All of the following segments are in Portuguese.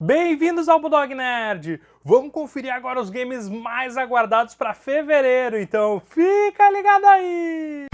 Bem-vindos ao Bulldog Nerd! Vamos conferir agora os games mais aguardados para fevereiro, então fica ligado aí!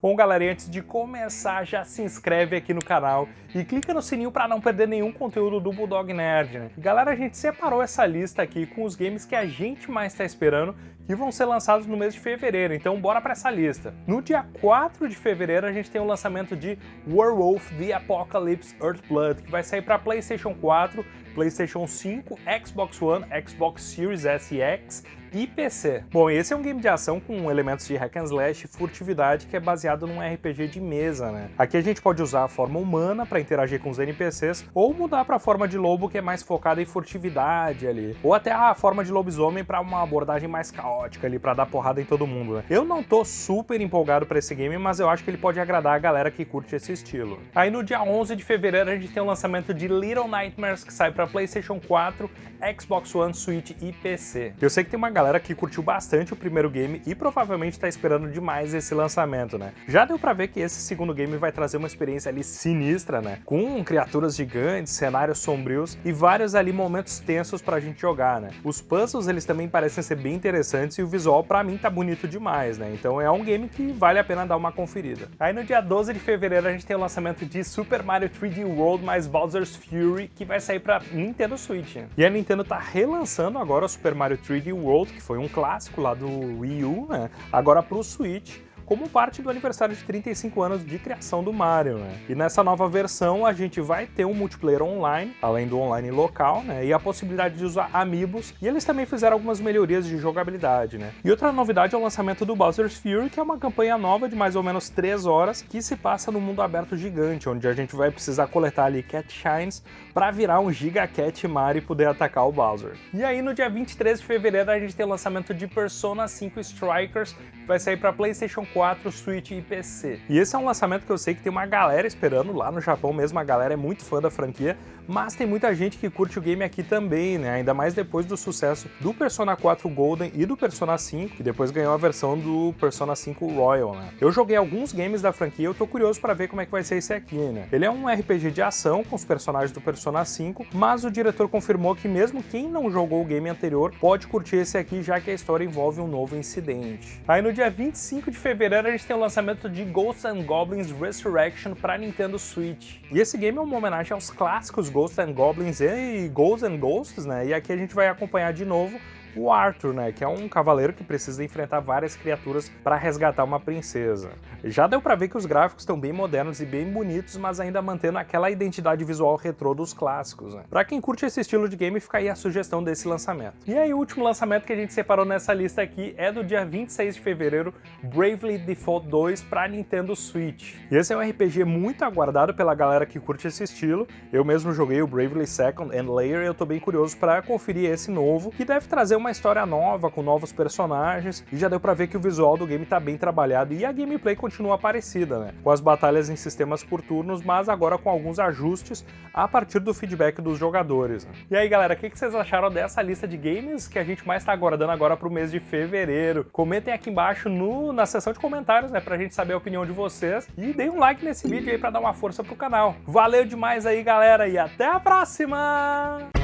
Bom, galera, antes de começar, já se inscreve aqui no canal e clica no sininho para não perder nenhum conteúdo do Bulldog Nerd, né? Galera, a gente separou essa lista aqui com os games que a gente mais está esperando que vão ser lançados no mês de fevereiro, então bora para essa lista. No dia 4 de fevereiro a gente tem o lançamento de Werewolf The Apocalypse Earthblood, que vai sair para PlayStation 4, PlayStation 5, Xbox One, Xbox Series S e X e PC. Bom, esse é um game de ação com elementos de hack and slash e furtividade que é baseado num RPG de mesa, né? Aqui a gente pode usar a forma humana para interagir com os NPCs ou mudar para a forma de lobo que é mais focada em furtividade ali, ou até a forma de lobisomem para uma abordagem mais caótica ali, para dar porrada em todo mundo, né? Eu não tô super empolgado para esse game, mas eu acho que ele pode agradar a galera que curte esse estilo. Aí no dia 11 de fevereiro a gente tem o lançamento de Little Nightmares que sai para PlayStation 4, Xbox One, Switch e PC. Eu sei que tem uma galera que curtiu bastante o primeiro game e provavelmente está esperando demais esse lançamento, né? Já deu pra ver que esse segundo game vai trazer uma experiência ali sinistra, né? Com criaturas gigantes, cenários sombrios e vários ali momentos tensos pra gente jogar, né? Os puzzles eles também parecem ser bem interessantes e o visual pra mim tá bonito demais, né? Então é um game que vale a pena dar uma conferida. Aí no dia 12 de fevereiro a gente tem o lançamento de Super Mario 3D World mais Bowser's Fury, que vai sair pra Nintendo Switch. E a Nintendo tá relançando agora o Super Mario 3D World, que foi um clássico lá do Wii U, né? Agora pro Switch como parte do aniversário de 35 anos de criação do Mario, né? E nessa nova versão a gente vai ter um multiplayer online, além do online local, né? E a possibilidade de usar amiibos, e eles também fizeram algumas melhorias de jogabilidade, né? E outra novidade é o lançamento do Bowser's Fury, que é uma campanha nova de mais ou menos 3 horas, que se passa no mundo aberto gigante, onde a gente vai precisar coletar ali Cat Shines para virar um Giga Cat Mario e poder atacar o Bowser. E aí no dia 23 de fevereiro a gente tem o lançamento de Persona 5 Strikers, que vai sair para PlayStation 4 4, Switch e PC. E esse é um lançamento que eu sei que tem uma galera esperando lá no Japão mesmo, a galera é muito fã da franquia, mas tem muita gente que curte o game aqui também, né? Ainda mais depois do sucesso do Persona 4 Golden e do Persona 5, que depois ganhou a versão do Persona 5 Royal, né? Eu joguei alguns games da franquia, eu tô curioso para ver como é que vai ser esse aqui, né? Ele é um RPG de ação com os personagens do Persona 5, mas o diretor confirmou que mesmo quem não jogou o game anterior pode curtir esse aqui, já que a história envolve um novo incidente. Aí no dia 25 de fevereiro fevereiro a gente tem o lançamento de Ghosts and Goblins Resurrection para Nintendo Switch. E esse game é uma homenagem aos clássicos Ghosts and Goblins e Ghosts and Ghosts, né? E aqui a gente vai acompanhar de novo o Arthur, né, que é um cavaleiro que precisa enfrentar várias criaturas para resgatar uma princesa. Já deu para ver que os gráficos estão bem modernos e bem bonitos, mas ainda mantendo aquela identidade visual retrô dos clássicos. Né? Para quem curte esse estilo de game, fica aí a sugestão desse lançamento. E aí o último lançamento que a gente separou nessa lista aqui é do dia 26 de fevereiro, Bravely Default 2 para Nintendo Switch. E esse é um RPG muito aguardado pela galera que curte esse estilo. Eu mesmo joguei o Bravely Second and Layer e eu tô bem curioso para conferir esse novo, que deve trazer uma história nova, com novos personagens, e já deu pra ver que o visual do game tá bem trabalhado e a gameplay continua parecida, né? Com as batalhas em sistemas por turnos, mas agora com alguns ajustes a partir do feedback dos jogadores. Né? E aí galera, o que, vocês acharam dessa lista de games que a gente mais tá aguardando agora pro mês de fevereiro? Comentem aqui embaixo no, na seção de comentários, né, pra gente saber a opinião de vocês, e deem um like nesse vídeo aí pra dar uma força pro canal. Valeu demais aí galera, e até a próxima!